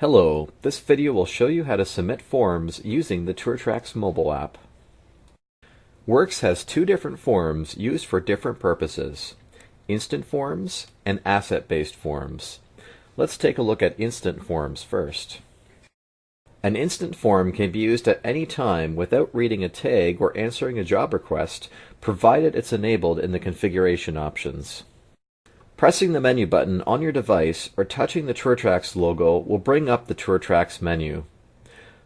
Hello, this video will show you how to submit forms using the TourTrax mobile app. Works has two different forms used for different purposes, instant forms and asset-based forms. Let's take a look at instant forms first. An instant form can be used at any time without reading a tag or answering a job request, provided it's enabled in the configuration options. Pressing the menu button on your device or touching the TourTrax logo will bring up the TourTrax menu.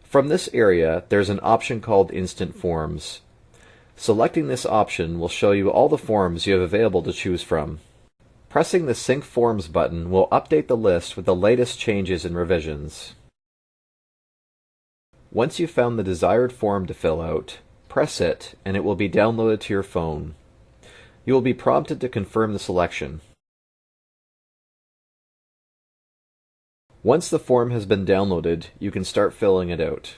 From this area, there's an option called Instant Forms. Selecting this option will show you all the forms you have available to choose from. Pressing the Sync Forms button will update the list with the latest changes and revisions. Once you've found the desired form to fill out, press it and it will be downloaded to your phone. You will be prompted to confirm the selection. Once the form has been downloaded, you can start filling it out.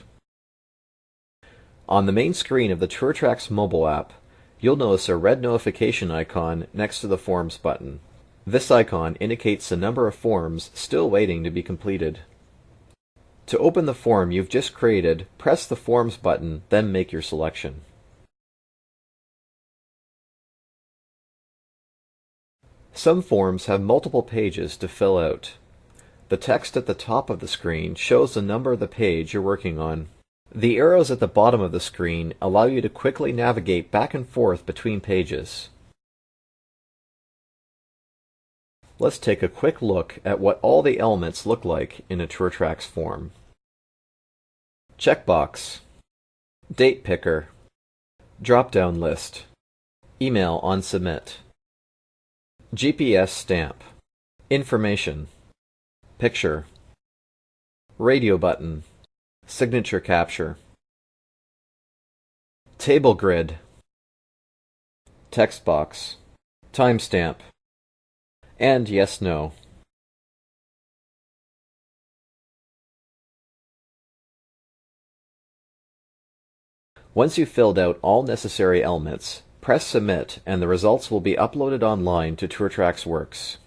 On the main screen of the TourTrax mobile app, you'll notice a red notification icon next to the Forms button. This icon indicates the number of forms still waiting to be completed. To open the form you've just created, press the Forms button, then make your selection. Some forms have multiple pages to fill out. The text at the top of the screen shows the number of the page you're working on. The arrows at the bottom of the screen allow you to quickly navigate back and forth between pages. Let's take a quick look at what all the elements look like in a TourTrax form. Checkbox Date picker Drop-down list Email on submit GPS stamp Information Picture. Radio button. Signature capture. Table grid. Text box. Timestamp. And yes no. Once you've filled out all necessary elements, press Submit and the results will be uploaded online to TourTrax Works.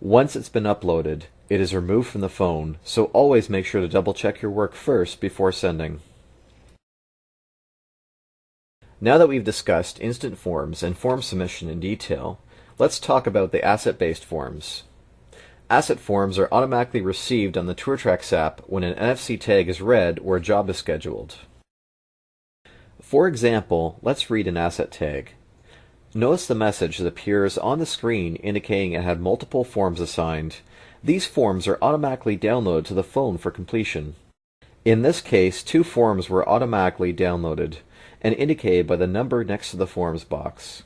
Once it's been uploaded, it is removed from the phone, so always make sure to double check your work first before sending. Now that we've discussed instant forms and form submission in detail, let's talk about the asset-based forms. Asset forms are automatically received on the TourTrax app when an NFC tag is read or a job is scheduled. For example, let's read an asset tag. Notice the message that appears on the screen indicating it had multiple forms assigned these forms are automatically downloaded to the phone for completion. In this case, two forms were automatically downloaded and indicated by the number next to the Forms box.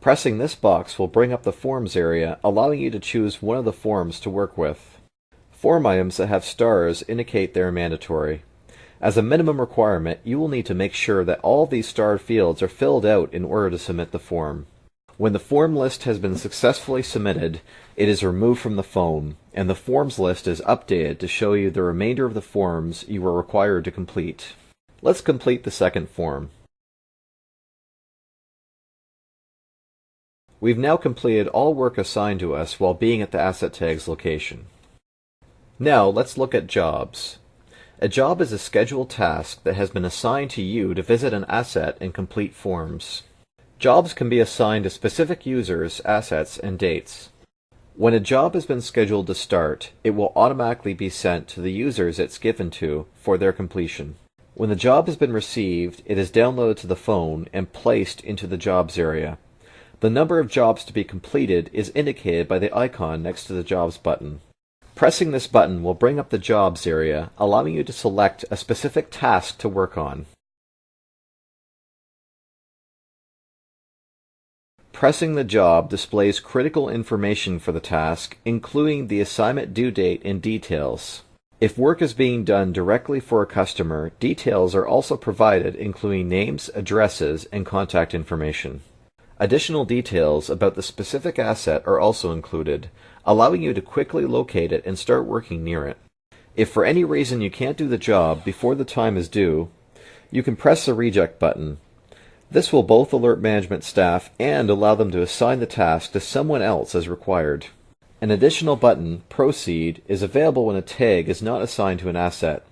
Pressing this box will bring up the Forms area, allowing you to choose one of the forms to work with. Form items that have stars indicate they are mandatory. As a minimum requirement, you will need to make sure that all these starred fields are filled out in order to submit the form. When the form list has been successfully submitted, it is removed from the phone, and the forms list is updated to show you the remainder of the forms you were required to complete. Let's complete the second form. We've now completed all work assigned to us while being at the Asset Tags location. Now let's look at jobs. A job is a scheduled task that has been assigned to you to visit an asset and complete forms. Jobs can be assigned to specific users, assets, and dates. When a job has been scheduled to start, it will automatically be sent to the users it's given to for their completion. When the job has been received, it is downloaded to the phone and placed into the Jobs area. The number of jobs to be completed is indicated by the icon next to the Jobs button. Pressing this button will bring up the Jobs area, allowing you to select a specific task to work on. Pressing the job displays critical information for the task, including the assignment due date and details. If work is being done directly for a customer, details are also provided including names, addresses, and contact information. Additional details about the specific asset are also included, allowing you to quickly locate it and start working near it. If for any reason you can't do the job before the time is due, you can press the reject button this will both alert management staff and allow them to assign the task to someone else as required. An additional button, Proceed, is available when a tag is not assigned to an asset.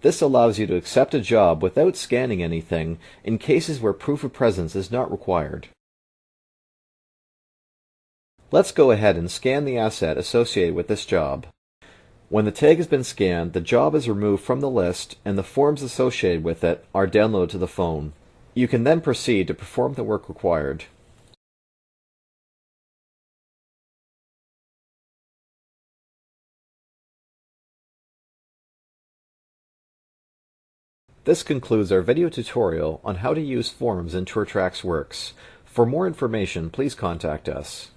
This allows you to accept a job without scanning anything in cases where proof of presence is not required. Let's go ahead and scan the asset associated with this job. When the tag has been scanned, the job is removed from the list and the forms associated with it are downloaded to the phone. You can then proceed to perform the work required. This concludes our video tutorial on how to use forms in TourTrax Works. For more information, please contact us.